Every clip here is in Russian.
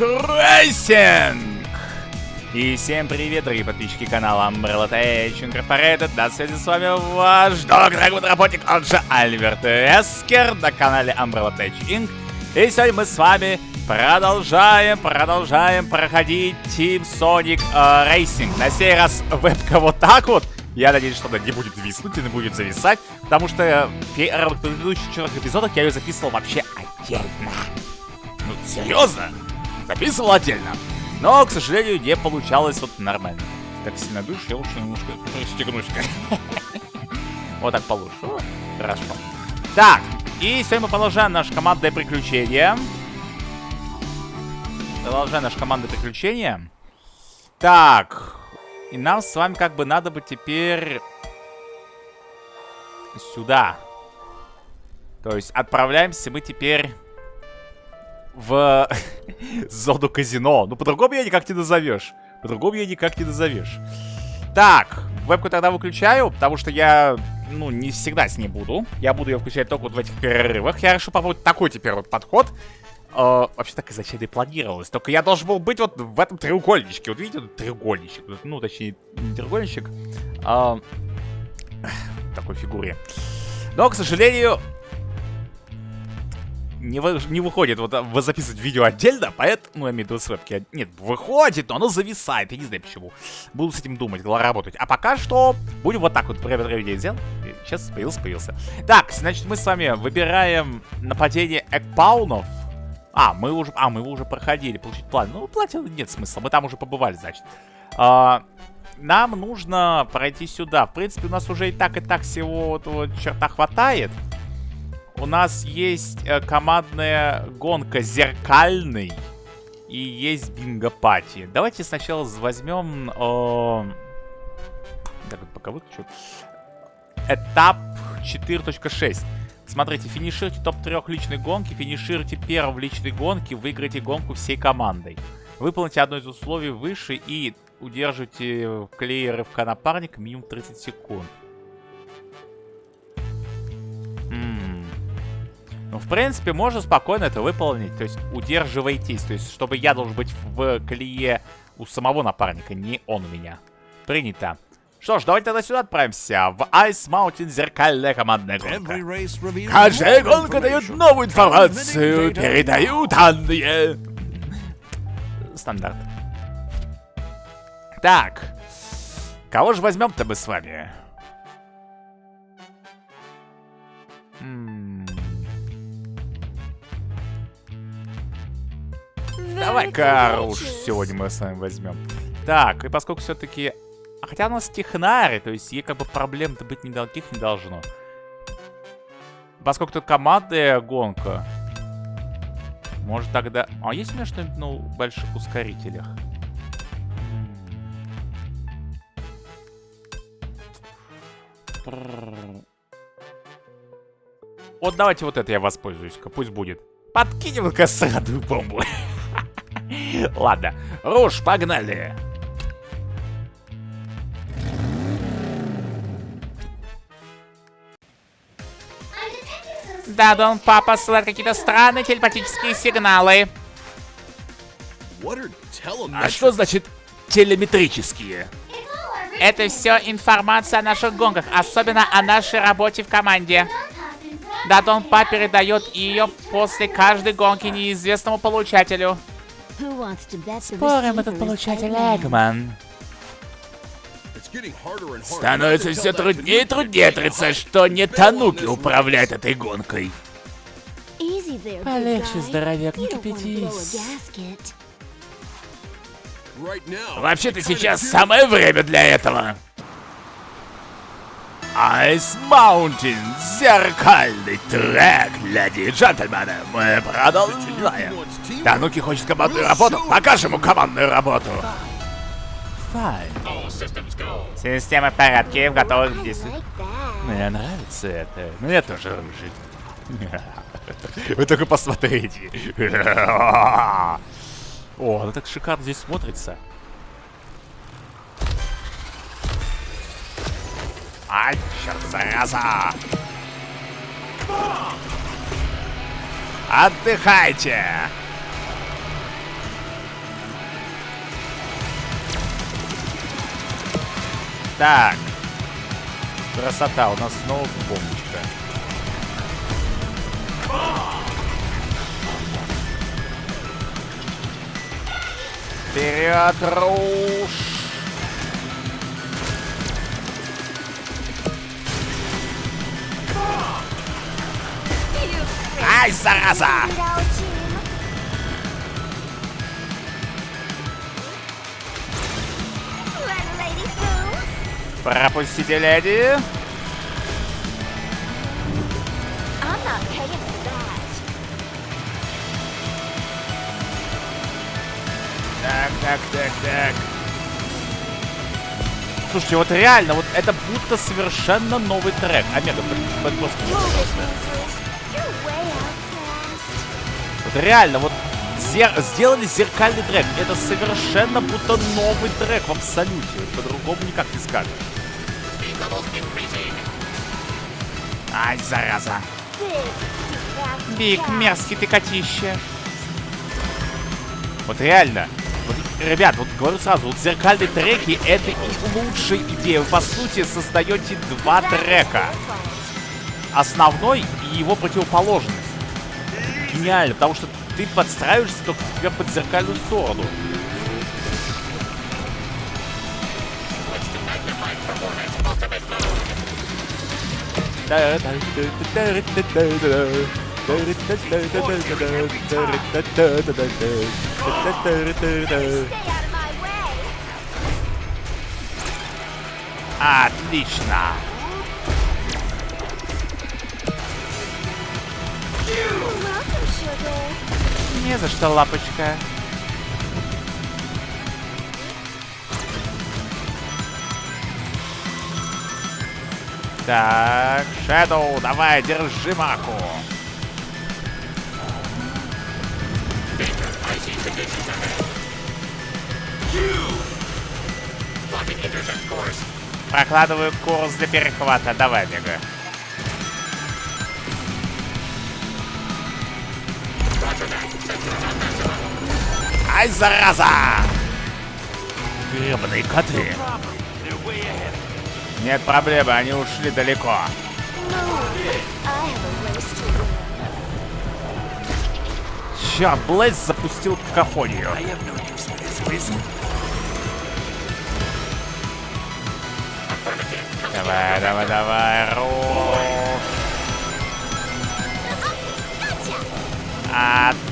Racing! И всем привет, дорогие подписчики канала Umbrella Tech Incorporated. На связи с вами ваш дорогой работник, он же Альберт Эскер на канале Umbrella Tech Inc. И сегодня мы с вами продолжаем, продолжаем проходить Team Sonic uh, Racing. На сей раз вебка вот так вот. Я надеюсь, что она не будет виснуть и не будет зависать, потому что в предыдущих четырех эпизодах я ее записывал вообще отдельно. Ну, серьезно? Записывал отдельно. Но, к сожалению, не получалось вот нормально. Так сильно дышь, я лучше немножко пристегнусь-ка. Вот так получше. Хорошо. Так, и сегодня мы продолжаем наше командное приключение. Продолжаем наше командное приключение. Так, и нам с вами как бы надо бы теперь сюда. То есть отправляемся мы теперь в зону казино. Ну, по-другому я никак не назовешь. По-другому я никак не назовешь. Так, вебку тогда выключаю, потому что я, ну, не всегда с ней буду. Я буду ее включать только вот в этих перерывах. Я решил попробовать такой теперь вот подход. Uh, вообще так изначально и планировалось. Только я должен был быть вот в этом треугольничке. Вот видите, тут треугольничек. Ну, точнее, не треугольничек. Uh, такой фигуре. Но, к сожалению, не, вы, не выходит вот вы записывать видео отдельно, поэтому, я имею в виду вебки. Нет, выходит, но оно зависает, я не знаю почему. Буду с этим думать, работать. А пока что будем вот так вот проведение сделал. Сейчас появился, появился. Так, значит, мы с вами выбираем нападение экпаунов. А, мы уже, а, мы его уже проходили, получить план. Ну, платил нет смысла, мы там уже побывали, значит. А, нам нужно пройти сюда. В принципе, у нас уже и так, и так всего этого черта хватает. У нас есть э, командная гонка зеркальный. И есть бинго-пати. Давайте сначала возьмем... Э, так, пока выключу. Этап 4.6. Смотрите, финишируйте топ-3 личной гонки, финишируйте первым в личной гонке, выиграйте гонку всей командой. Выполните одно из условий выше и удерживайте клееры в напарника минимум 30 секунд. Ну, в принципе, можно спокойно это выполнить. То есть, удерживайтесь. То есть, чтобы я должен быть в колее у самого напарника, не он у меня. Принято. Что ж, давайте тогда сюда отправимся. В Ice Mountain зеркальная командная гонка. Каждая гонка дает новую информацию. Передаю данные. Стандарт. Так. Кого же возьмем-то мы с вами? Давай-ка уж сегодня мы с вами возьмем. Так, и поскольку все-таки а хотя у нас технари, то есть ей как бы проблем-то быть никаких не должно. Поскольку тут командная гонка. Может тогда... А есть у меня что-нибудь на больших ускорителях? Вот давайте вот это я воспользуюсь-ка, пусть будет. Подкинем-ка сраную бомбу. Ладно, Руш, погнали. Да, Дон Папа посылает какие-то странные телепатические сигналы. А что значит телеметрические? Это все информация о наших гонках, особенно о нашей работе в команде. Да, Дон Па передает ее после каждой гонки неизвестному получателю. Спорим, этот получатель Эгман. Становится все труднее и труднее отрицать, что не Тануки управляет этой гонкой. Полегче, здоровяк, не кипятись. Вообще-то сейчас самое время для этого. Ice Mountain, зеркальный трек, леди и джентльмены, мы продолжаем. Тануки хочет командную работу, покажем ему командную работу. Система в порядке, готова к действию. Мне нравится это. Мне тоже рыжий. Вы только посмотрите. О, ну так шикарно здесь смотрится. Ай, черт, зараза! Отдыхайте! Так. Красота, у нас снова бомбочка. Вперед, Руш! Ай, зараза! Пропустите, леди. Так, так, так, так. Слушайте, вот реально, вот это будто совершенно новый трек. Омега, под, Вот реально, вот зер сделали зеркальный трек. Это совершенно будто новый трек в абсолюте. По-другому никак не скажешь. Ай, зараза. Биг, мерзкий ты котище. Вот реально. Вот, ребят, вот говорю сразу, вот зеркальные треки это и лучшая идея. Вы, по сути, создаете два трека. Основной и его противоположность. Гениально, потому что ты подстраиваешься только тебя под зеркальную сторону. Отлично! Не за что, лапочка. Так, Шэдоу, давай, держи маку. Прокладываю курс для перехвата. Давай, Мега. Ай, зараза! Гребаные коты. Нет проблемы, они ушли далеко. Черт, Блэйз запустил какофонию. Давай, давай, давай, руш. Отлично.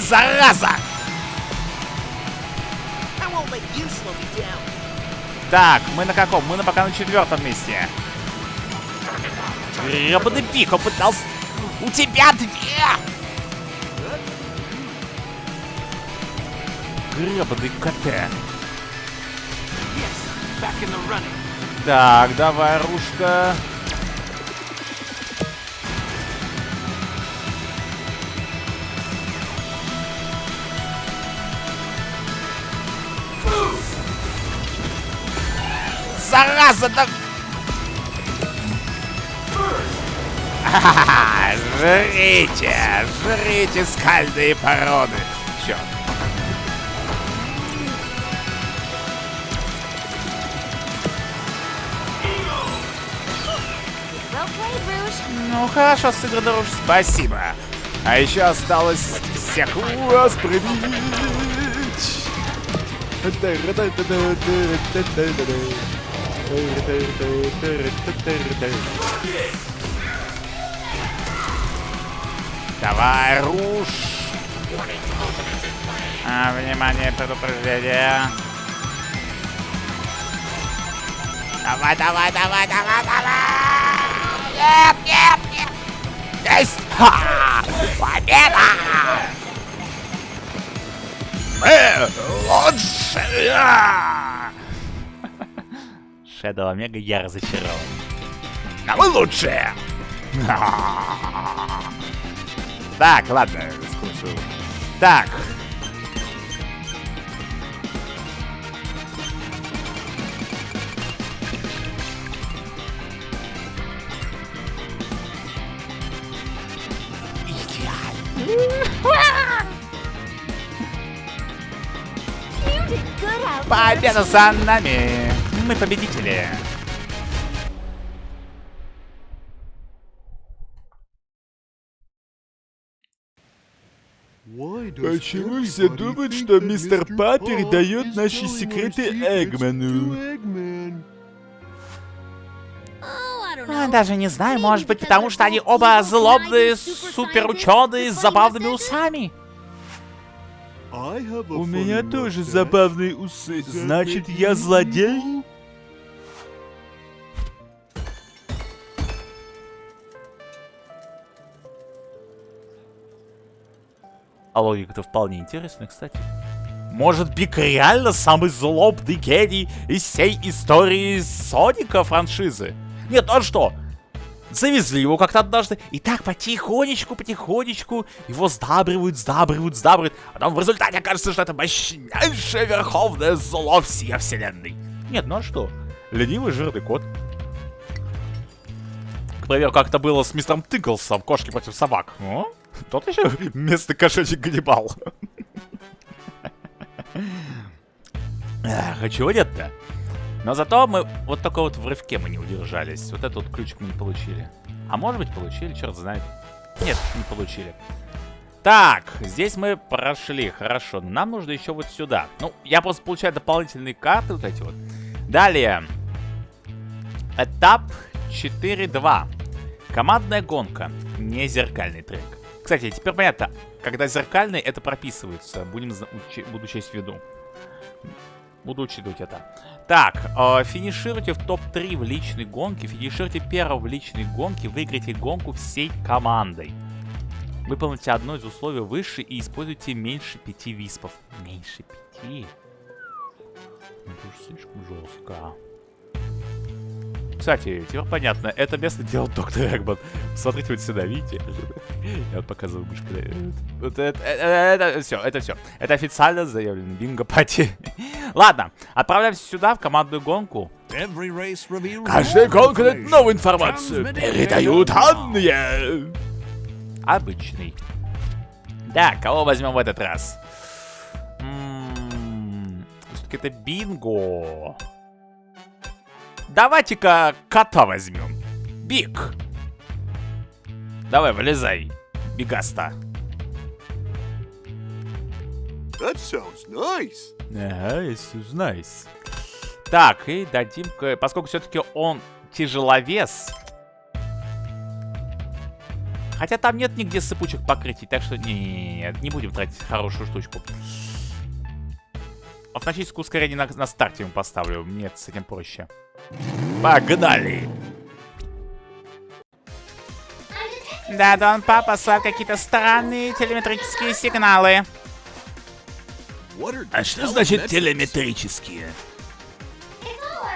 Зараза! Так, мы на каком? Мы на пока на четвертом месте. Гребаный пик, он пытался... У тебя две! Гребаный КТ. Так, давай, Рушка. Зараза, да... Жрите, жрите скальные породы. Черт. Ну хорошо, сыграно Руш, спасибо. А еще осталось всех вас пробить. Давай, Руш. А, внимание, предупреждение. Давай, давай, давай, давай, давай! Нет, нет, нет! Есть! Ха! Победа! Мы лучшие! Шэдоу Омега я разочарован. А мы лучшие! Так, ладно, скучу. Так. Победа за нами! Мы победители! Почему все думают, что мистер Па передает наши секреты Эгману? А, Даже не знаю, может быть, потому что они оба злобные суперученые с забавными усами. У меня тоже забавные усы. Значит, я злодей? А логика-то вполне интересная, кстати. Может, Биг реально самый злобный гений из всей истории Соника франшизы? Нет, а что? Завезли его как-то однажды, и так потихонечку, потихонечку его сдабривают, сдабривают, сдабривают, а там в результате окажется, что это мощнейшее верховное зло всей вселенной. Нет, ну а что? Ленивый жирный кот. К примеру, как это было с мистером Тыклсом, кошки против собак. О? Тот еще местный кошачий Ганнибал. Эх, а чего нет-то? Но зато мы вот только вот в рывке мы не удержались. Вот этот вот ключик мы не получили. А может быть получили, черт знает. Нет, не получили. Так, здесь мы прошли, хорошо. Нам нужно еще вот сюда. Ну, я просто получаю дополнительные карты вот эти вот. Далее. Этап 4.2. Командная гонка. Не зеркальный трек. Кстати, теперь понятно, когда зеркальный, это прописывается. Будем буду учесть в виду. Буду учитывать это. Так, э, финишируйте в топ-3 в личной гонке. Финишируйте первым в личной гонке. Выиграйте гонку всей командой. Выполните одно из условий выше и используйте меньше пяти виспов. Меньше пяти? Это уж слишком жестко. Кстати, теперь понятно, это место делал доктор Эгман. Смотрите вот сюда, видите? Я вот показываю мышкой. Это, это, это, это все, это все. Это официально заявлено. Бинго пати. Ладно, отправляемся сюда, в командную гонку. Каждая гонка дает новую информацию. Передают данные. Обычный. Да, кого возьмем в этот раз? Все-таки это бинго. Давайте-ка кота возьмем. Биг. Давай, вылезай. Бигаста. That sounds nice. Ага, it's nice. Так, и дадим, поскольку все-таки он тяжеловес. Хотя там нет нигде сыпучих покрытий, так что не, не, не, не будем тратить хорошую штучку. Автоматическое ускорение на, на старте ему поставлю. Нет, с этим проще. Погнали! Да, Дон Папа послал какие-то странные телеметрические сигналы. А что значит телеметрические?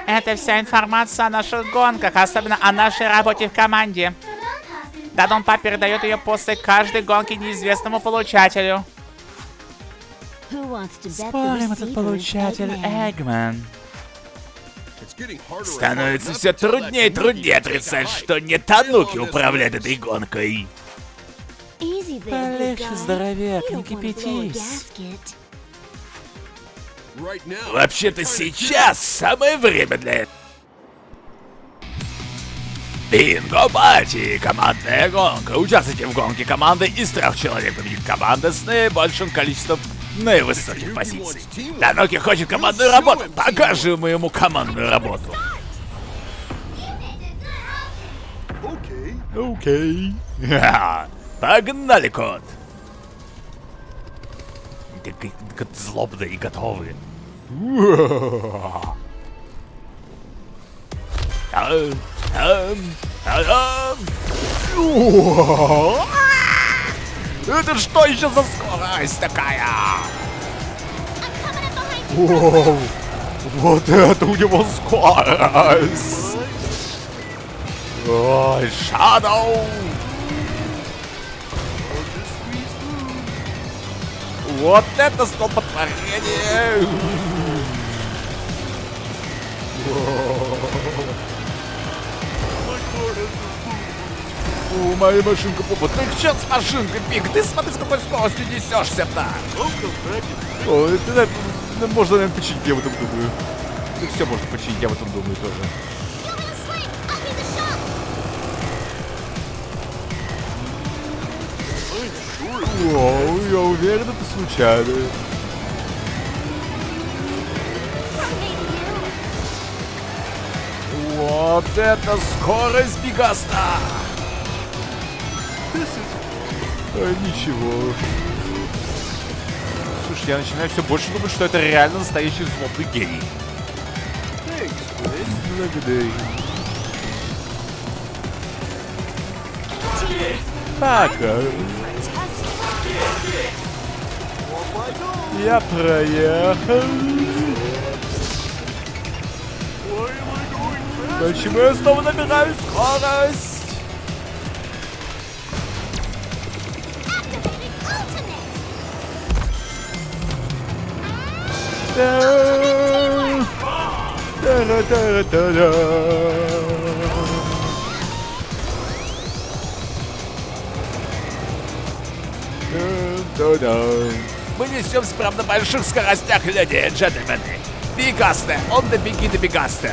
Это вся информация о наших гонках, особенно о нашей работе в команде. Дадон Пап передает ее после каждой гонки неизвестному получателю. Спорим, этот получатель Эгман. Становится все труднее и труднее отрицать, что не Тануки управляет этой гонкой. Полегче, здоровяк, не кипятись. Вообще-то сейчас самое время для этого. Бинго Пати! Командная гонка. Участвуйте в гонке команды из трех человек. Победит команда с наибольшим количеством наивысоких позиций. Таноки хочет командную работу. Покажем ему командную работу. Окей. Okay. Погнали, кот. Как злобные и готовые. Это что еще за скорость такая? Воу, вот это у него скорость! Ой, Shadow! Вот это столпотворение! О, моя машинка попа. Ты что с машинкой, Пик? Ты смотри, с какой скоростью несешься-то. О, это, Ну, можно, наверное, починить, я в этом думаю. Ну, все можно починить, я в этом думаю тоже. Вау, я уверен, это случайно. Вот это скорость Бигаста! Ничего. Слушай, я начинаю все больше думать, что это реально настоящий злобный гений. Так, а, my go. я проехал. Почему я снова набираю скорость? Да. Да-да-да-да-да. Да-да-да. Мы несемся прямо на больших скоростях, леди и джентльмены. Бигасте, он да беги до time.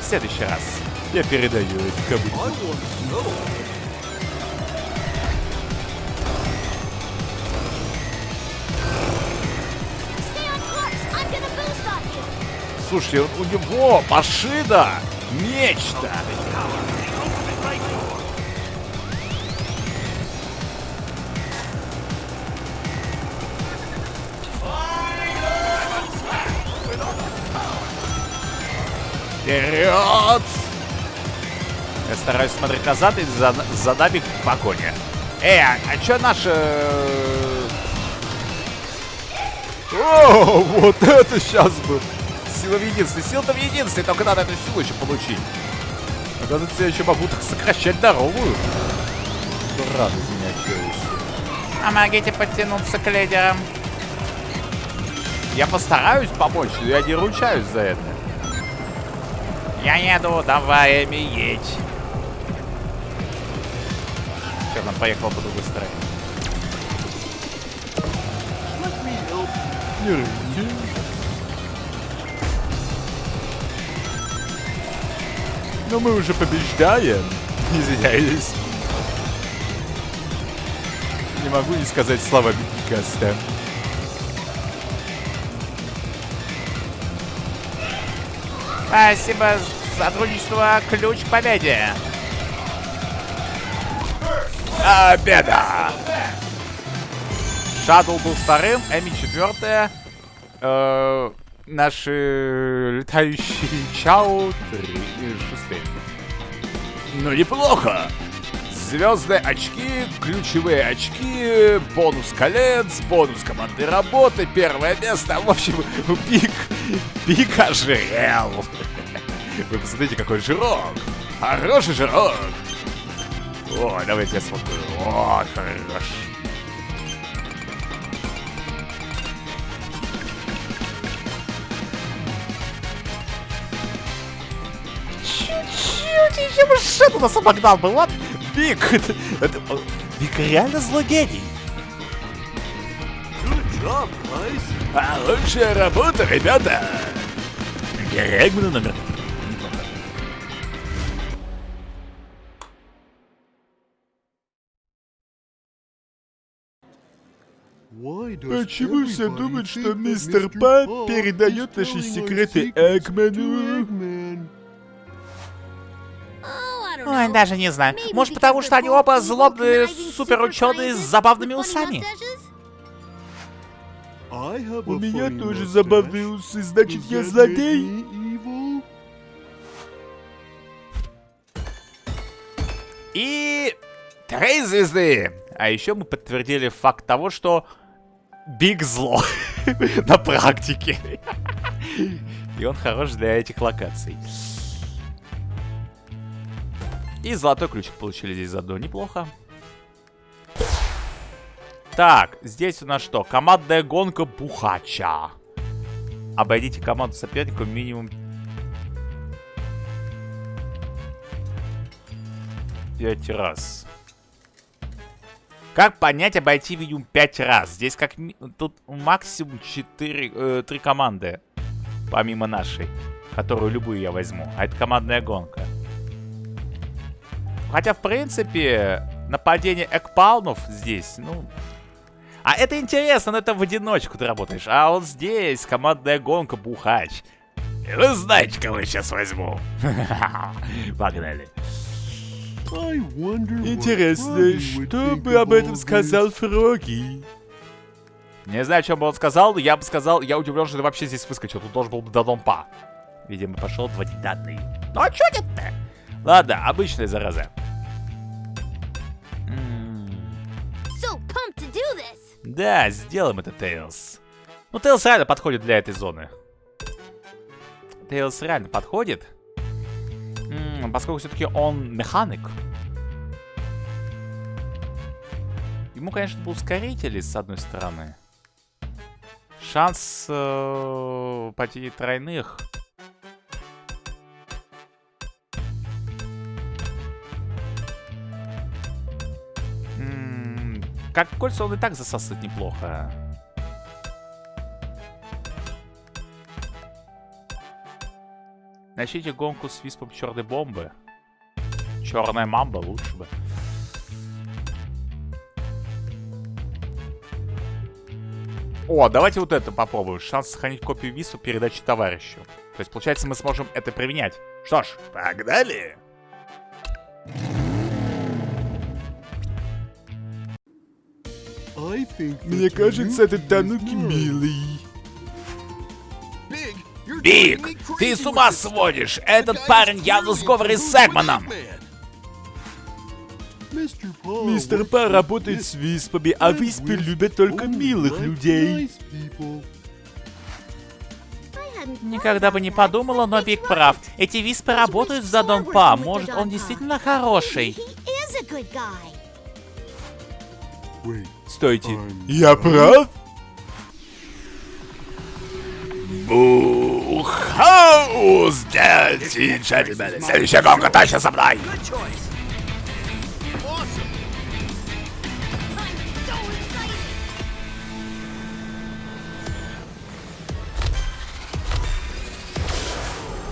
В следующий раз я передаю это кому Слушайте, у него машина нечто. Вперед! Я стараюсь смотреть назад и за, за нами погоня. Эй, а, а чё наши... э, О, вот это сейчас был. Сила в единстве. Сила-то в единстве, только надо эту силу еще получить. Оказывается, я еще могу так сокращать дорогу. Ну, радует меня челюсти. Помогите подтянуться к лидерам. Я постараюсь помочь, но я не ручаюсь за это. Я еду, давай, Эми, едь. Сейчас она поехала по другой стороне. Let me help. Но мы уже побеждаем. Извиняюсь. Не могу не сказать слова Бикаста. Спасибо за сотрудничество, ключ к победе. Победа! Шадл был вторым, Эми четвертая. Э, наши летающие три, шестые. Ну, неплохо. Звездные очки, ключевые очки, бонус колец, бонус команды работы, первое место. В общем, пик, пик ожирел. Вы посмотрите, какой жирок. Хороший жирок. О, давайте я смотрю. О, хорош. Еще бы шит у нас обогнал бы. Вот, Биг. Это, Биг реально злодей. Good job. А лучшая работа, ребята. Регмана номер. Почему все думают, что мистер. Пат передает наши секреты Экману? Ой, даже не знаю. Может, потому что они оба злобные суперученые с забавными усами. У меня тоже забавные усы, значит я злодей. И три звезды. А еще мы подтвердили факт того, что Биг зло на практике. И он хорош для этих локаций. И золотой ключик получили здесь заодно. Неплохо. Так, здесь у нас что? Командная гонка Бухача. Обойдите команду соперника минимум 5 раз. Как понять, обойти минимум 5 раз? Здесь как тут максимум 4, 3 команды, помимо нашей, которую любую я возьму. А это командная гонка. Хотя, в принципе, нападение экпалмов здесь, ну... А это интересно, но это в одиночку ты работаешь. А вот здесь командная гонка бухач. Вы знаете, кого я сейчас возьму? Погнали. Интересно, что бы об этом сказал. Фроги? Не знаю, о чем бы он сказал, но я бы сказал, я удивлен, что ты вообще здесь выскочил. Тут должен был быть Дадонпа. Видимо, пошел вводить данные. Ну а чё нет-то? Ладно, обычная зараза. М, So. Да, сделаем это, Тейлз. Ну, Тейлз реально подходит для этой зоны. Тейлз реально подходит. М, поскольку все-таки он механик. Ему, конечно, бы ускорители, с одной стороны. Шанс э, потери тройных. Как кольца он и так засасывает неплохо. Начните гонку с виспом черной бомбы. Черная мамба лучше бы. О, давайте вот это попробуем. Шанс сохранить копию виспа передачи товарищу. То есть, получается, мы сможем это применять. Что ж, Погнали. Мне кажется, этот Тануки милый. Биг, ты с ума сводишь! Этот парень явно в сговоре с Эгманом! Мистер Па работает с виспами, а виспы любят только милых людей. Никогда бы не подумала, но Биг прав. Эти виспы работают за Дон Па. Может, он действительно хороший. Wait, Стойте. Я прав? Бухау! Сделайте, джентльмены! Следующая гонка точно со мной!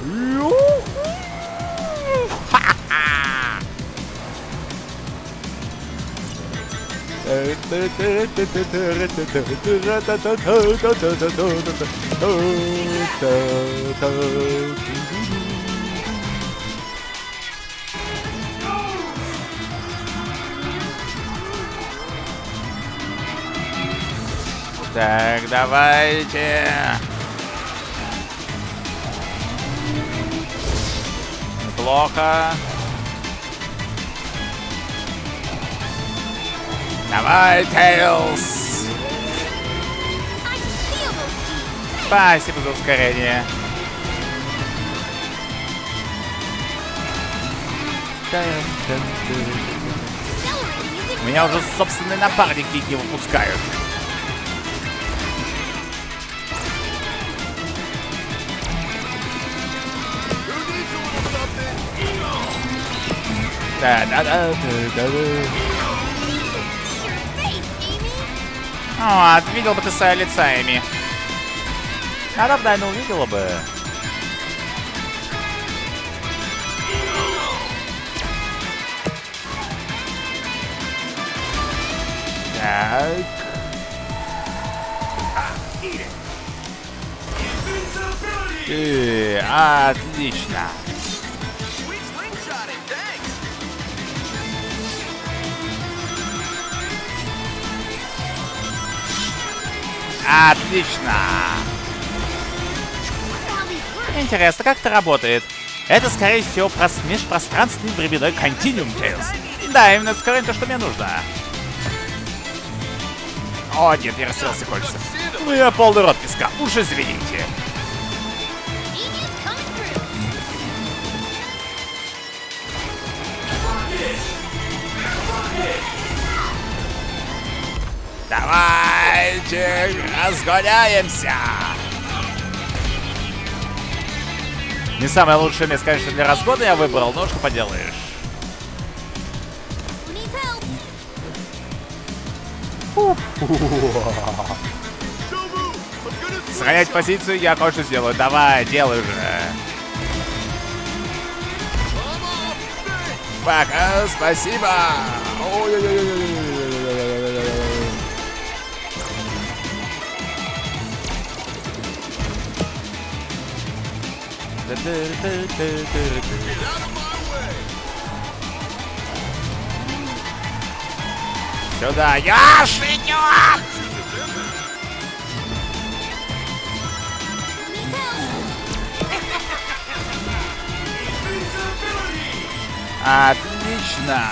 I'm so Так, давайте. Неплохо. Давай, Тейлз! Спасибо за ускорение. Меня уже собственные напарники не выпускают. Да, да, да, да, да, О, видел бы ты свое лица, Эми. А давно, наверное, увидела бы. Так. Э, отлично. Отлично. Интересно, как это работает? Это, скорее всего, прос- межпространственный временной континуум, Тейлз. Да, именно это то, что мне нужно. О, нет, я растерялся кольца. Ну я полный рот песка, уж извините. Through. Давайте разгоняемся! Не самое лучшее место, конечно, для разгона я выбрал, но что поделаешь. Сохранять позицию я кое-что сделаю. Давай, делай уже. Пока, спасибо. Ой-ой-ой. Сюда, я идем! Отлично!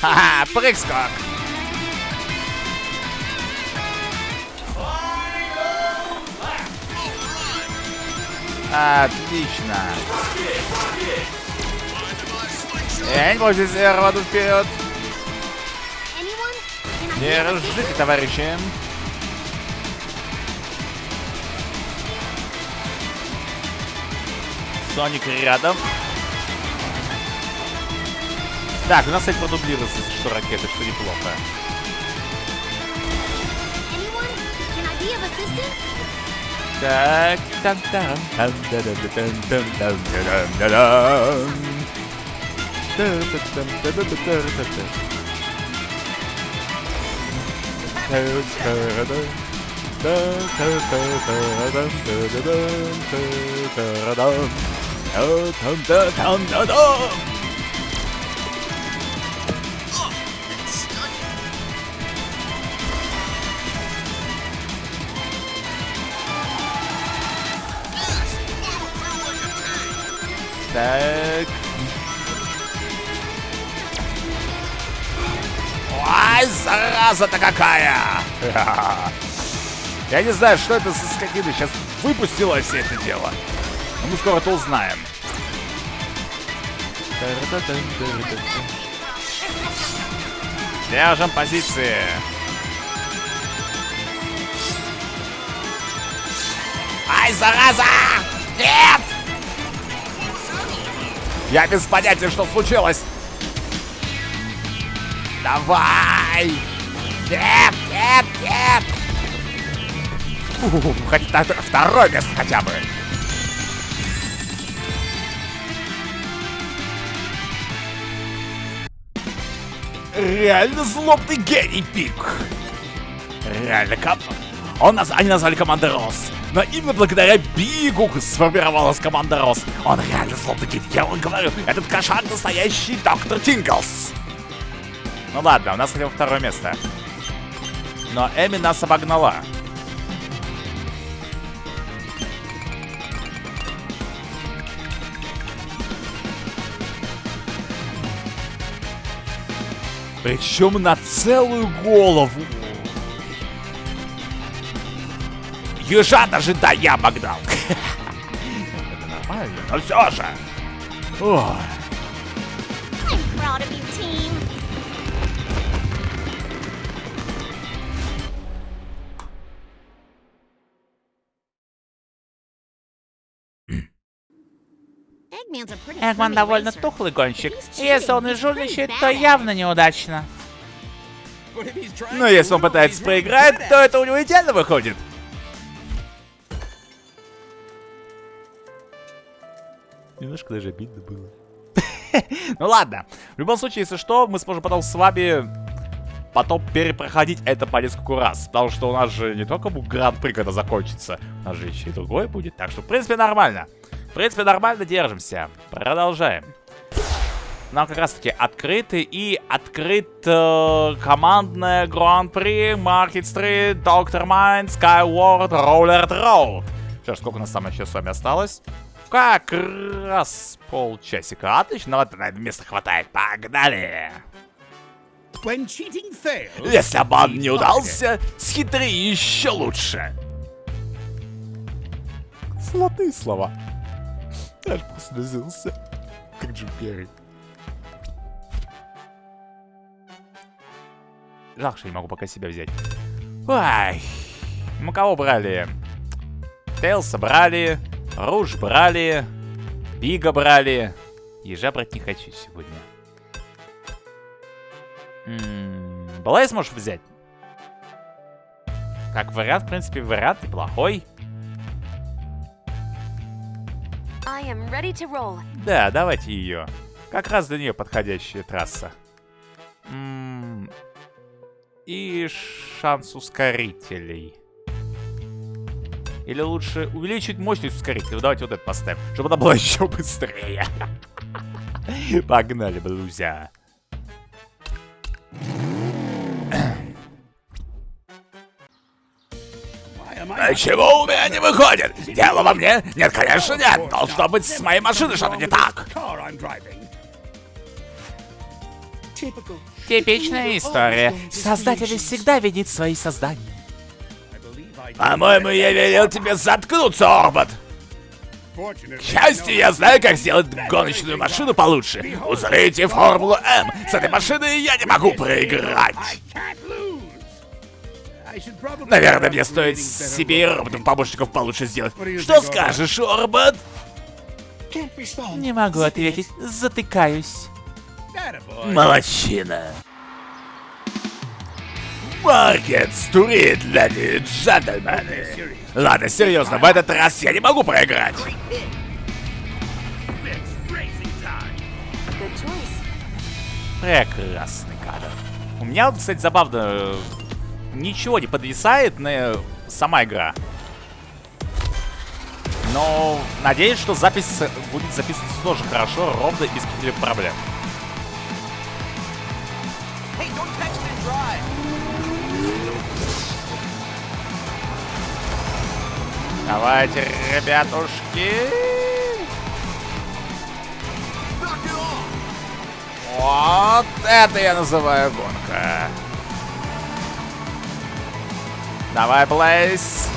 Ха-ха, прыг-скок! Отлично. Я не могу здесь рвану вперед. Разжите, товарищи. Соник рядом. Так, у нас, кстати, продублируется, если что, ракеты, что неплохо. Так, там там там да да да там там там да да да да Та-там-та-там-та-там. Так. Ай, зараза-то какая! Я не знаю, что это за скотина сейчас выпустила все это дело. Мы скоро это узнаем. Держим позиции. Ай, зараза! Нет! Я без понятия, что случилось. Давай! Нет, нет, нет! Хоть на второе место хотя бы. Реально злобный гений, Пик. Реально, кап... Он нас... Они назвали командой Рос. Но именно благодаря Бигу сформировалась команда Рос. Он реально злобный гений. Я вам говорю, этот кошак настоящий доктор Тинглс. Ну ладно, у нас хотя бы второе место. Но Эми нас обогнала. Причем на целую голову. Ежа даже да я обогнал. Это нормально, но все же. Ой. Эгман довольно тухлый гонщик. И если он и жульничает, то явно неудачно. Но если он пытается проиграть, то это у него идеально выходит. Немножко даже обидно было. ну ладно. В любом случае, если что, мы сможем потом с вами потом перепроходить это по нескольку раз. Потому что у нас же не только гран-при, когда закончится, у нас же еще и другой будет. Так что, в принципе, нормально. В принципе, нормально держимся. Продолжаем. Нам как раз таки открыты и открыт э, командное гран-при Market Street, Доктор Майн, Skyward, Roller Roll. Что ж, сколько у нас там еще с вами осталось? Как раз полчасика. Отлично, вот на это место хватает. Погнали! Fails, Если обман не удался, схитри еще лучше. Золотые слова. Аж послезился. Как Джим Керри. Жалко, что не могу пока себя взять. Ай! Мы кого брали? Тейлса брали, Руж брали, Бига брали. Ежа брать не хочу сегодня. М-м, Балайс можешь взять? Как вариант, в принципе, вариант неплохой. Да, давайте ее. Как раз для нее подходящая трасса. М, И шанс ускорителей. Или лучше увеличить мощность ускорителей. Давайте вот это поставим, чтобы она была еще быстрее. Погнали, блузя. Почему у меня не выходит? Дело во мне? Нет, конечно, нет. Должно быть с моей машиной что-то не так. Типичная история. Создатель всегда видит свои создания. По-моему, я велел тебе заткнуться, Орбот. К счастью, я знаю, как сделать гоночную машину получше. Узрите Формулу М. С этой машиной я не могу проиграть. Наверное, мне стоит себе роботов-помощников получше сделать. Что скажешь, Орбот? Не могу ответить. Затыкаюсь. Молодчина. Маркет стурит, леди джентльмены. Ладно, серьезно, в этот раз я не могу проиграть. Прекрасный кадр. У меня, кстати, забавно, э, ничего не подвисает на сама игра. Но надеюсь, что запись будет записываться тоже хорошо, ровно и без каких-либо проблем. Давайте, ребятушки. Вот это я называю гонка. Давай, Блейз.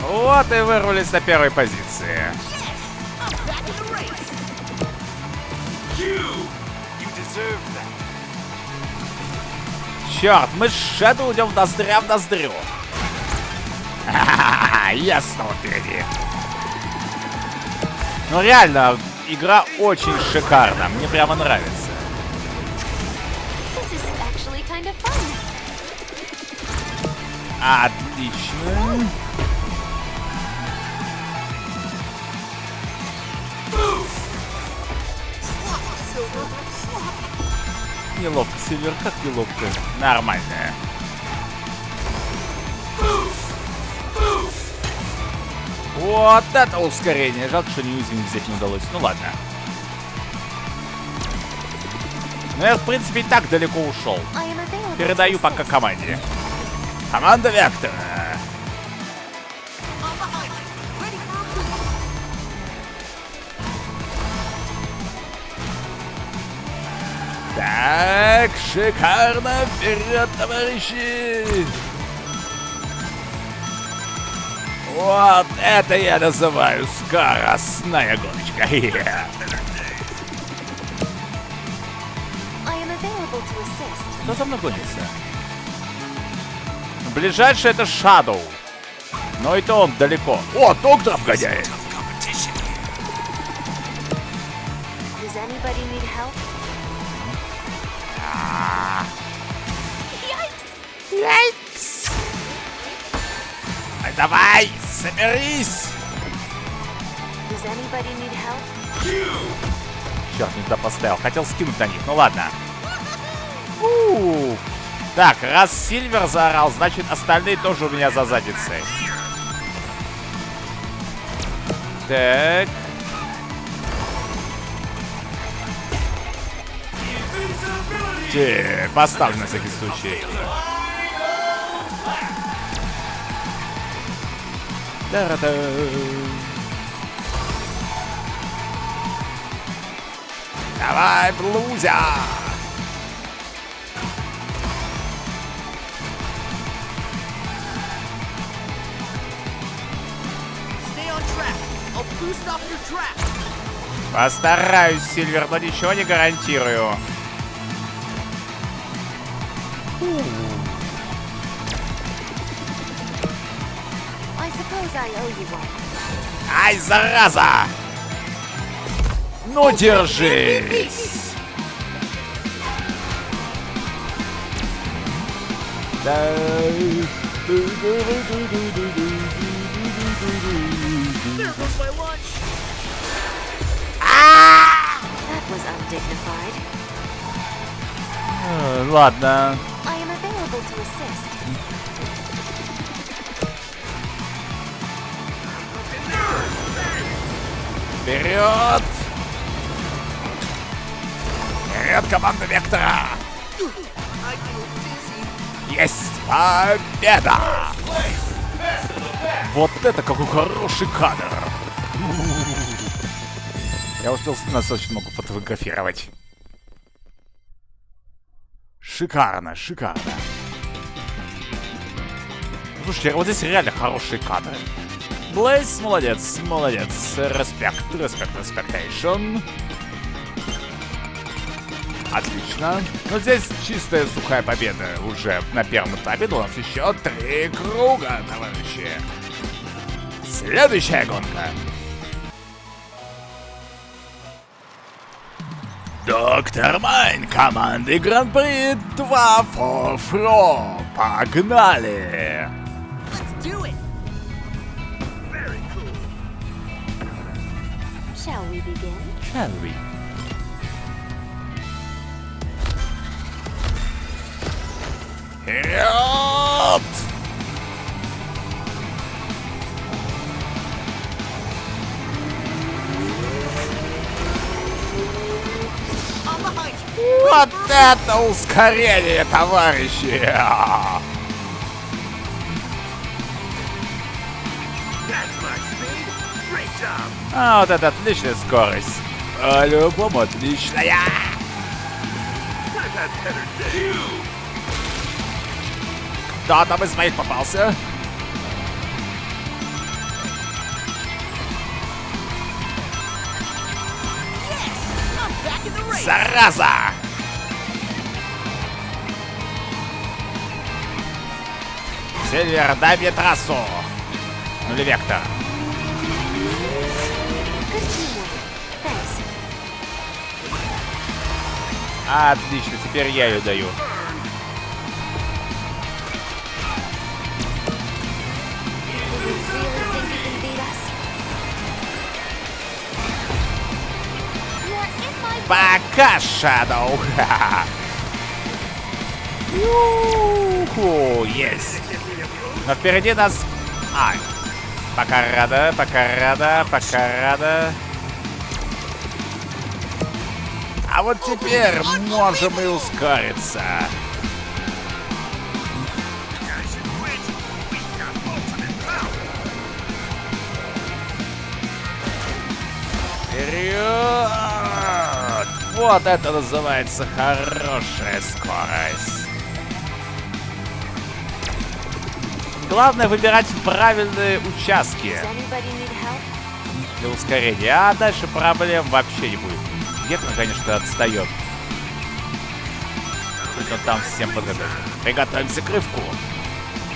Вот и вырвались на первой позиции. Черт, мы с Шэдоу идем ноздря в ноздрю. Ха-ха-ха, Я снова впереди. Ну реально, игра очень шикарна. Мне прямо нравится. Kind of. Отлично. Неловко, Сильвер, как неловко. Нормально. Вот это ускорение. Жалко, что неуязвим взять не удалось. Ну ладно. Ну я, в принципе, и так далеко ушел. Передаю пока команде. Команда Вектора. Так, шикарно. Вперед, товарищи. Вот это я называю скоростная гоночка. Кто за мной гонится? Ближайший это Shadow. Но и то он далеко. О, доктор обгоняет. Does Давай, соберись. Черт, не туда поставил. Хотел скинуть на них. Ну ладно. У. Так, раз Сильвер заорал, значит остальные тоже у меня за задницей. Так. Те, поставлю на всякий случай. Off your track. Постараюсь, Сильвер, но ничего не гарантирую. I Ай, зараза! Ну, держись! Э, Ладно. Вперед! Вперед, команда Вектора! Есть победа! Вот это какой хороший кадр! Я успел достаточно много фотографировать. Шикарно, шикарно. Слушайте, вот здесь реально хорошие кадры. Блейз, молодец, молодец. Респект, респект, респектейшн. Отлично. Но здесь чистая сухая победа уже на первом этапе. У нас еще три круга, товарищи. Следующая гонка. Доктор Майн команды Гран-при 2 for Fro. Погнали! We? Вперед! Вот это ускорение, товарищи! А, вот это отличная скорость. По-любому отличная. Кто там из моих попался? Зараза! Сильвер, дай мне трассу. Ну или вектор. Отлично, теперь я ее даю. Пока, Shadow. Юху, есть. Но впереди нас... Ай. Пока рада, пока рада, пока рада. А вот теперь можем и ускориться. Вперед! Вот это называется хорошая скорость. Главное выбирать правильные участки для ускорения, а дальше проблем вообще не будет. Гектор, конечно, отстает. Он там всем подготовит. Приготовимся к рывку.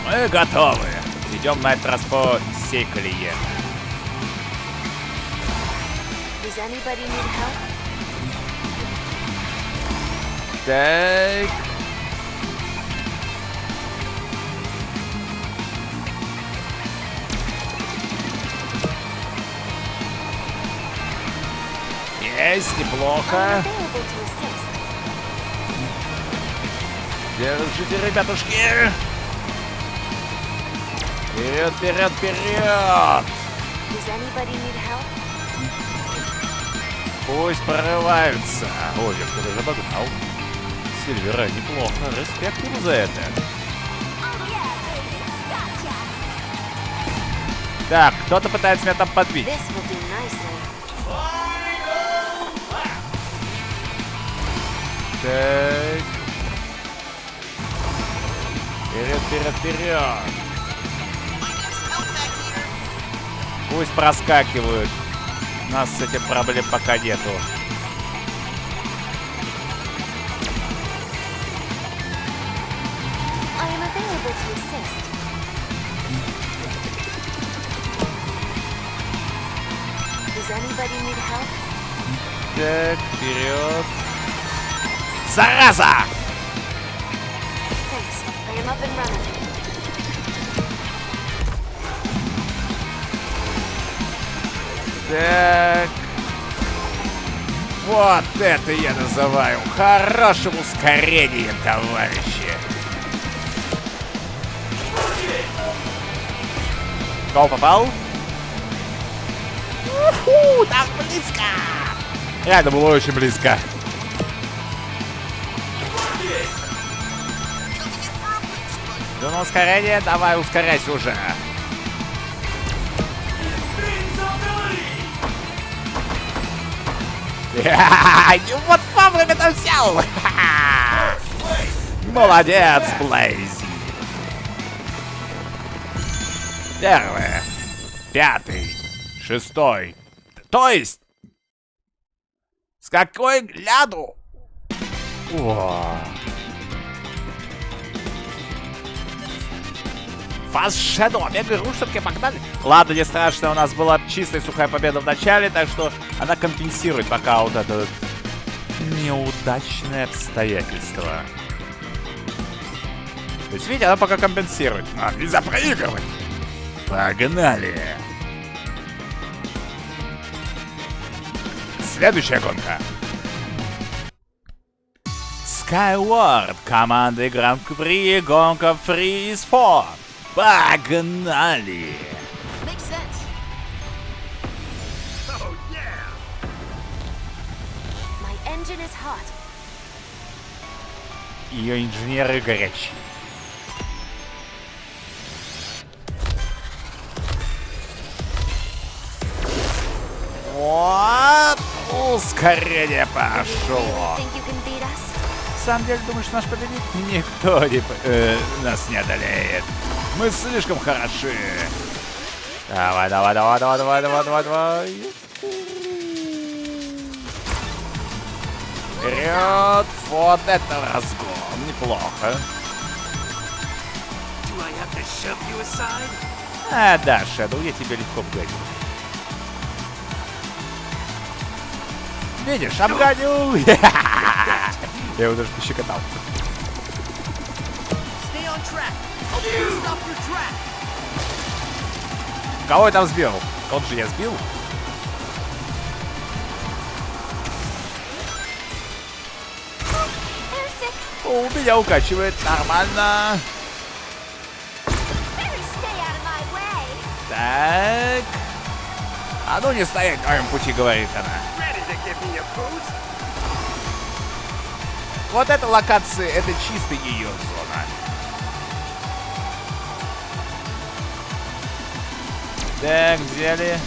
Мы готовы. Идем на этот раз по всей колее. Так. Есть, неплохо. Держите, ребятушки. Вперед, вперед, вперед. Пусть прорываются. Ой, я кто-то уже догнал. Сильвера, неплохо. Респект ему за это. Так, кто-то пытается меня там подбить. Так. Вперед, вперед, вперед. Пусть проскакивают. У нас с этим проблем пока нету. I am Зараза! Так. Вот это я называю хорошим ускорением, товарищи. Гол попал? Уху, так близко! Это было очень близко. Да ну ускорение, давай ускоряйся уже. И вот вовремя там взял! Молодец, Блейзи! Первый, пятый, шестой. То есть... С какой гляду? О. Фас Shadow, Ру все-таки погнали. Ладно, не страшно, у нас была чистая сухая победа в начале, так что она компенсирует пока вот это неудачное обстоятельство. То есть, видите, она пока компенсирует. А, нельзя проигрывать. Погнали. Следующая гонка. Skyward. Команда Гран-при. Гонка Free Sport. Погнали. Oh, yeah! Ее инженеры горячие. Вот. Ускорение пошло. На самом деле, думаешь, наш победит? Никто не, э, нас не одолеет. Мы слишком хороши. Давай, давай, давай, давай, давай, давай, давай, давай. Вперед! Вот это разгон. Неплохо. А, да, Шэдоу, я тебе легко вгоню. Видишь, обгоню! Я его даже пощекотал. Кого я там сбил? Он же я сбил. О, меня укачивает нормально. Так. А ну не стоять на моем пути, говорит она. Вот эта локация, это чисто ее зона. Так, взяли.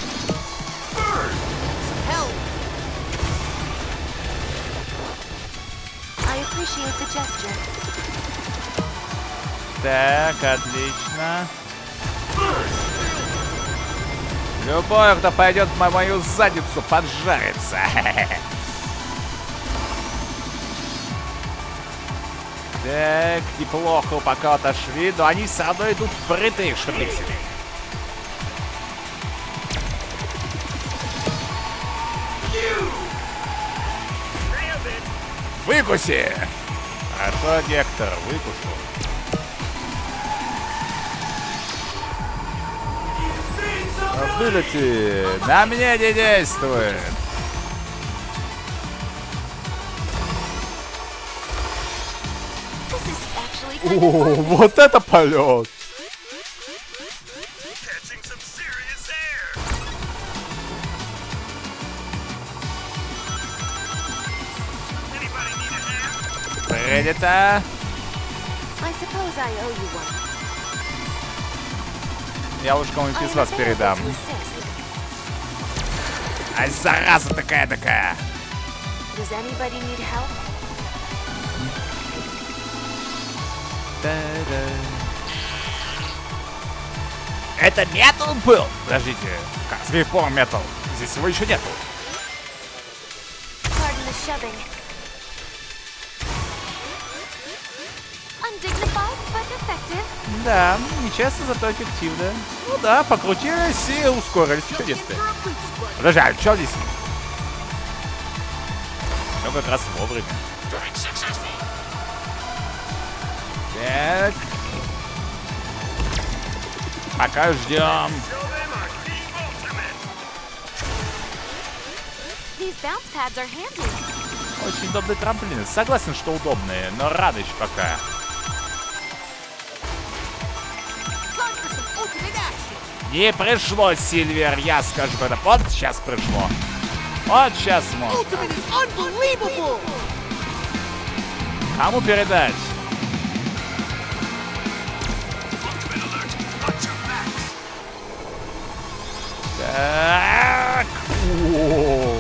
Так, отлично. Любой, кто пойдет в мою задницу, поджарится. Так, неплохо пока отошли, но они все равно идут впрытые, что Выкуси! Хорошо, Гектор, выкушу. Вылети! На мне не действует! О, вот это полет! One. Я уж кому-нибудь из вас передам. Ай, зараза такая-такая! Это метал был? Подождите, как с каких пор метал? Здесь его еще нету. Да, нечасто, зато эффективно. Ну да, покрутились и ускорились. Чудесно. Подожди, а что здесь? Все как раз вовремя. Так. Пока ждем. Очень удобные трамплины. Согласен, что удобные, но еще пока. Не пришло, Сильвер, я скажу это. Вот сейчас пришло. Вот сейчас можно. Кому передать? Так. О.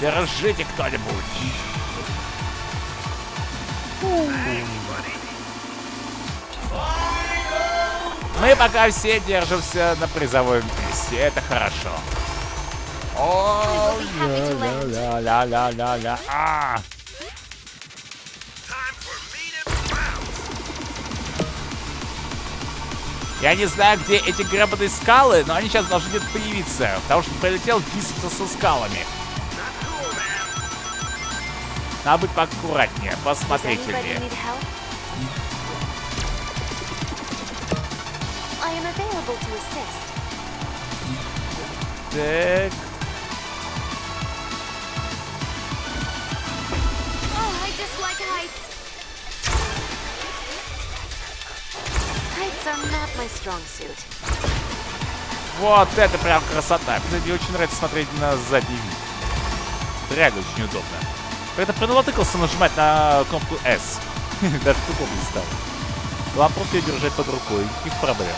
Держите кто-нибудь. Мы пока все держимся на призовом месте. Это хорошо. О, be happy to lend. ля-ля-ля-ля-ля. А. Я не знаю, где эти гребаные скалы, но они сейчас должны где-то появиться. Потому что прилетел биться со скалами. Надо быть поаккуратнее, Does anybody available to assist. Так. Oh, I dislike heights. Heights are not my strong suit. Вот это прям красота. Мне очень нравится смотреть на задний вид. Реально очень удобно. Это принолотыкался нажимать на кнопку S. Даже тупо не стал. Главное просто ее держать под рукой. Никаких проблем.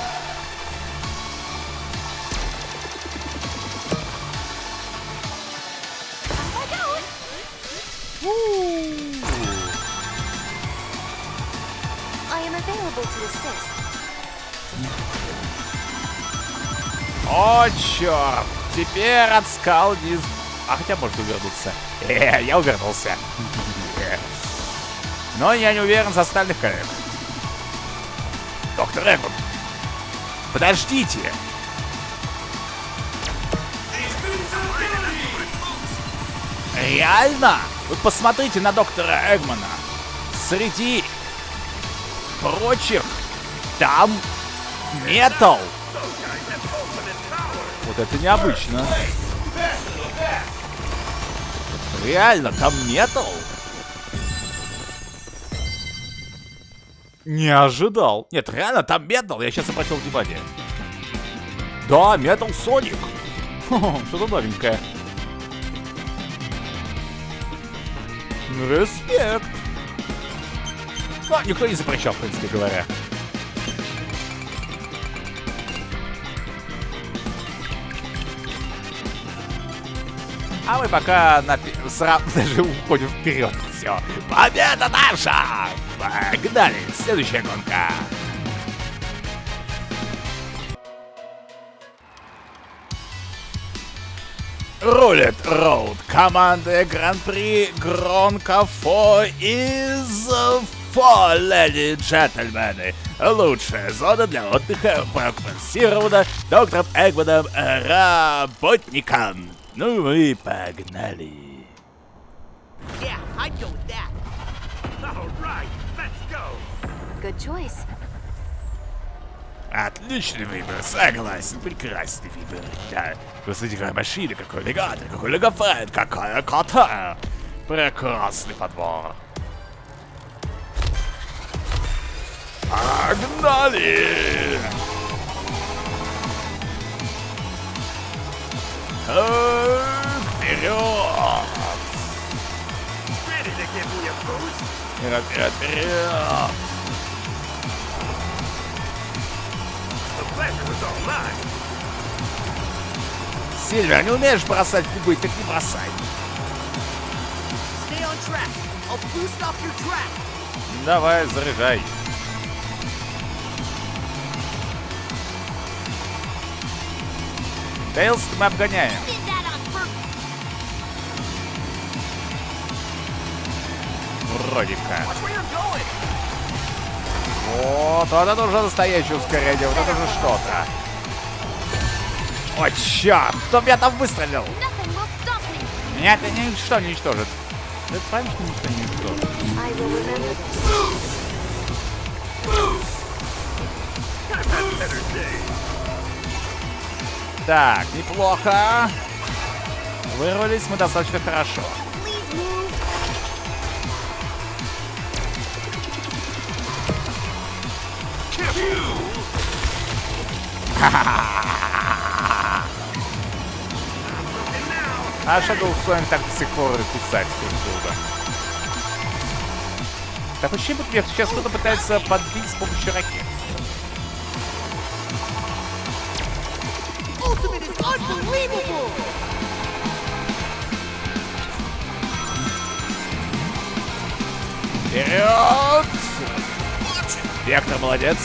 О, черт! Теперь от скал не... А хотя может увернуться. Э, я увернулся. Но я не уверен за остальных коллег. Доктор Эгман, подождите! Реально? Вы посмотрите на доктора Эгмана. Среди прочих там металл. Вот это необычно. Реально, там металл? Не ожидал. Нет, реально, там металл. Я сейчас обратил внимание. Да, металл Соник. Что-то новенькое. Респект. Ну, никто не запрещал, в принципе говоря. А мы пока на... пе- сра- даже уходим вперед. Все. Победа наша! Погнали! Следующая гонка. Рулет Роуд. Команда Гран-при Гронка Фо из Фо, леди и джентльмены. Лучшая зона для отдыха проконсирована доктором Эгманом Работником. Ну и погнали. Yeah, I'd go with that. All right, let's go. Good choice. Отличный выбор, согласен, прекрасный выбор. Да, посмотрите, какая машина, какой аллигатор, какой логофрен, какая кота. Прекрасный подбор. Погнали! Так, Вперед! Me a boost? Вперед, вперед, вперед! Сильвер, не умеешь бросать кубы, так не бросай. Stay on Тейлз мы обгоняем. Вроде как. Вот, вот это уже настоящее ускорение, вот это же что-то. О, черт! Кто меня там выстрелил? Меня это ничто не уничтожит. Это правильно, что ничто не уничтожит? I will remember this. Так, неплохо. Вырвались мы достаточно хорошо. А Shadow Sonic так до сих пор и кусать друг друга. Так почему меня сейчас кто-то пытается подбить с помощью ракет? Unbelievable! Вперед! Вектор молодец.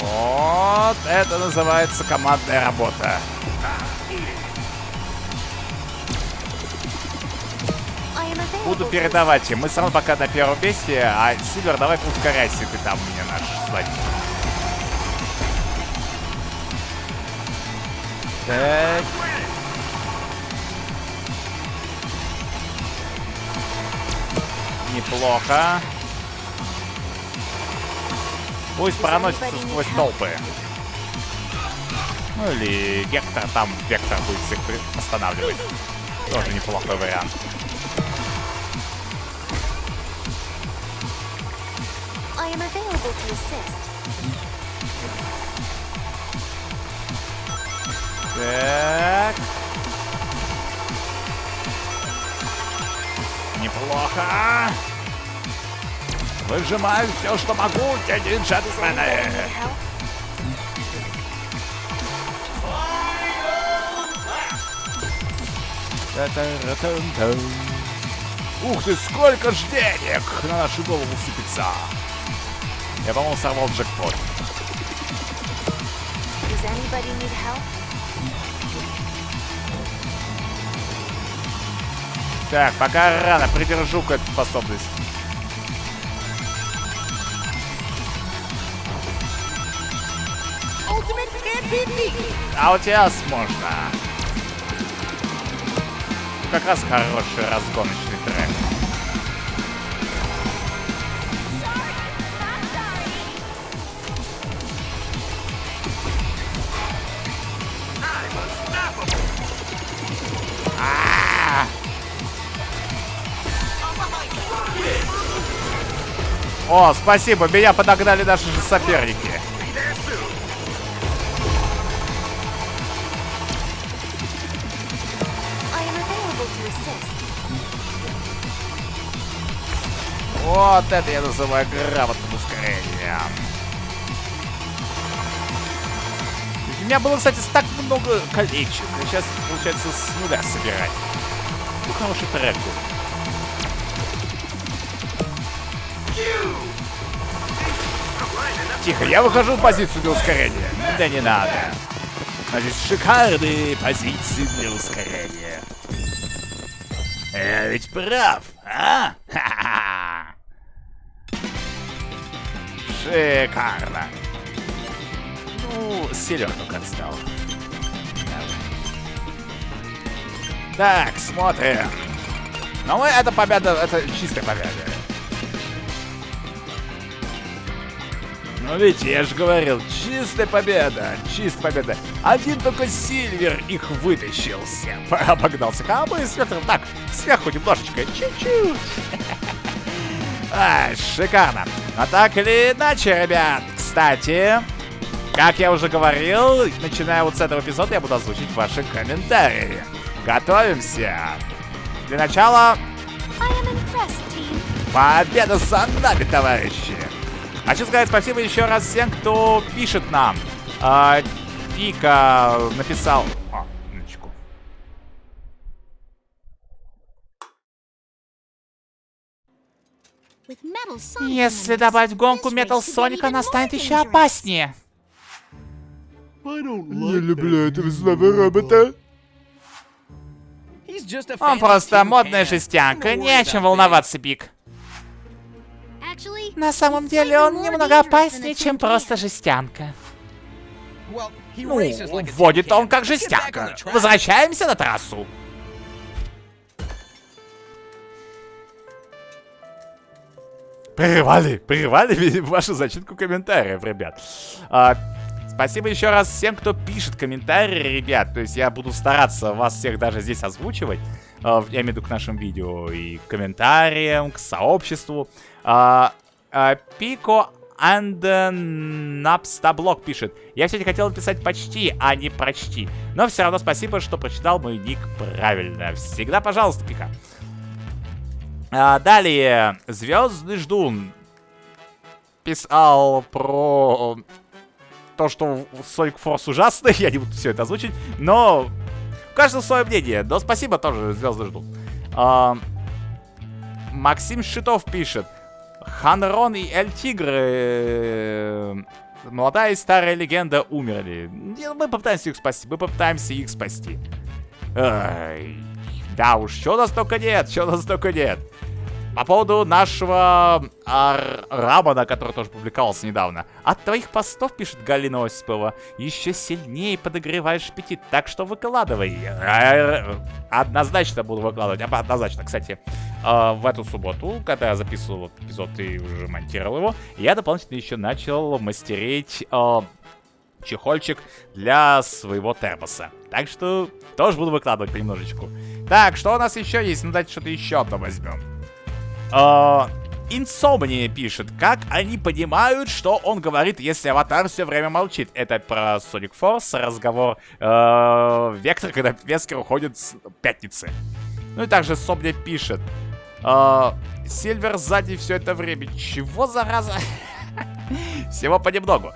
Вот, это называется командная работа. Буду передавать им. Мы равно пока на первом месте, а Сильвер, давай ускоряйся, ты там меня наш сзади. Так. Неплохо. Пусть проносится сквозь толпы. Ну или Гектор там, Вектор будет всех останавливать. Тоже неплохой вариант. Так. Неплохо. Выжимаю все, что могу, дяди джентльмены. Ух ты, сколько ж денег на нашу голову сыпется. Я, по-моему, сорвал джекпот. Так, пока рано, придержу-ка эту способность. А у тебя можно. Как раз хороший разгоночный О, спасибо, меня подогнали наши же соперники. Вот это я называю грамотным ускорением. У меня было, кстати, так много колечек. А Сейчас, получается, с нуля собирать. Ну, хороший трек был. Тихо, я выхожу в позицию для ускорения. Да не надо. Значит, шикарные позиции для ускорения. Я ведь прав, а? Ха-ха-ха. Шикарно. Ну, только отстал. Так, смотрим. Ну, это победа, это чистая победа. Ну, видите, я же говорил, чистая победа, чистая победа. Один только Сильвер их вытащился. Обогнался. А мы с Ветром так, сверху немножечко, чуть-чуть. А, шикарно. А так или иначе, ребят, кстати, как я уже говорил, начиная вот с этого эпизода я буду озвучить ваши комментарии. Готовимся. Для начала. Победа за нами, товарищи! А Хочу сказать спасибо еще раз всем, кто пишет нам. А, Пика написал... А, Если добавить гонку Метал Соника, она станет еще опаснее. Не люблю этого злого робота. Он просто модная жестянка, не о чем волноваться, Пик. На самом деле он немного опаснее, чем просто жестянка. Ну, вводит он как жестянка. Возвращаемся на трассу. Прерывали, прерывали вашу зачитку комментариев, ребят. А, спасибо еще раз всем, кто пишет комментарии, ребят. То есть я буду стараться вас всех даже здесь озвучивать. А, я имею в виду к нашим видео и к комментариям, к сообществу. А, а, Пико and Напстаблок пишет. Я все хотел написать почти, а не прочти. Но все равно спасибо, что прочитал мой ник правильно. Всегда пожалуйста, Пика. А, далее, Звездный ждун писал про то, что Sonic Force ужасный, я не буду все это озвучить, но у каждого свое мнение. Но спасибо тоже, Звездный ждун. А, Максим Шитов пишет. Ханрон и Эль Тигр, э, молодая и старая легенда умерли. Мы попытаемся их спасти, мы попытаемся их спасти. Ай, да уж, у нас только нет, у нас только нет. По поводу нашего ар- Рамана, который тоже публиковался недавно. От твоих постов, пишет Галина Осипова, еще сильнее подогреваешь аппетит, так что выкладывай. Р- Однозначно буду выкладывать, однозначно. Кстати, э, в эту субботу, когда я записывал эпизод и уже монтировал его, я дополнительно еще начал мастерить э, чехольчик для своего термоса. Так что тоже буду выкладывать понемножечку. Так, что у нас еще есть? Ну, давайте что-то еще одно возьмем. А, Insomnia пишет, как они понимают, что он говорит, если аватар все время молчит. Это про Sonic Force, разговор э, Вектор, когда Вескер уходит с пятницы. Ну и также Собня пишет. а, Сильвер сзади все это время. Чего, зараза? Всего понемногу.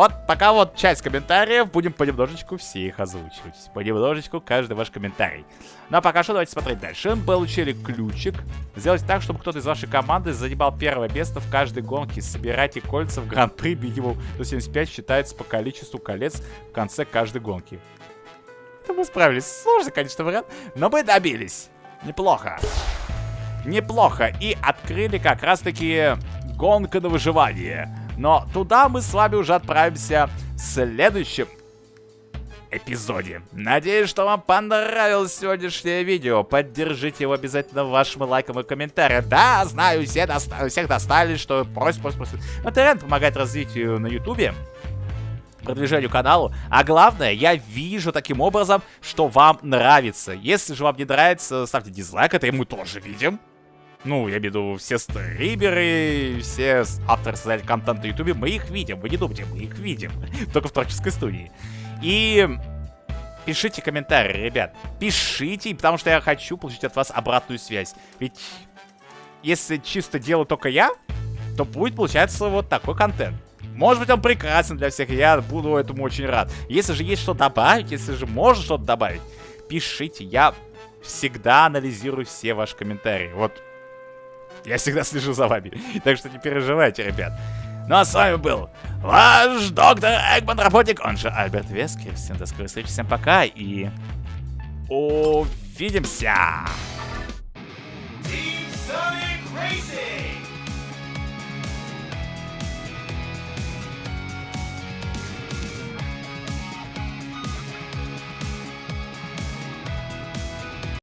Вот пока вот часть комментариев, будем понемножечку все их озвучивать. Понемножечку каждый ваш комментарий. Ну а пока что давайте смотреть дальше. Мы получили ключик. Сделать так, чтобы кто-то из вашей команды занимал первое место в каждой гонке. Собирайте кольца в гран-при минимум до 75 считается по количеству колец в конце каждой гонки. Это мы справились. Сложный, конечно, вариант, но мы добились. Неплохо. Неплохо. И открыли как раз-таки гонка на выживание. Но туда мы с вами уже отправимся в следующем эпизоде. Надеюсь, что вам понравилось сегодняшнее видео. Поддержите его обязательно вашим лайком и комментарием. Да, знаю, все доста- всех достали, что просят, просят. Но ТРН помогает развитию на ютубе продвижению каналу. А главное, я вижу таким образом, что вам нравится. Если же вам не нравится, ставьте дизлайк, это и мы тоже видим. Ну, я имею в виду, все стримеры, все авторы создателей контента на ютубе, мы их видим, вы не думайте, мы их видим. Только в творческой студии. И пишите комментарии, ребят. Пишите, потому что я хочу получить от вас обратную связь. Ведь если чисто делаю только я, то будет получаться вот такой контент. Может быть, он прекрасен для всех, я буду этому очень рад. Если же есть что добавить, если же можно что-то добавить, пишите. Я всегда анализирую все ваши комментарии. Вот я всегда слежу за вами. Так что не переживайте, ребят. Ну а с вами был ваш доктор Эгман Работник, он же Альберт Вескер. Всем до скорой встречи, всем пока и увидимся! Team Sonic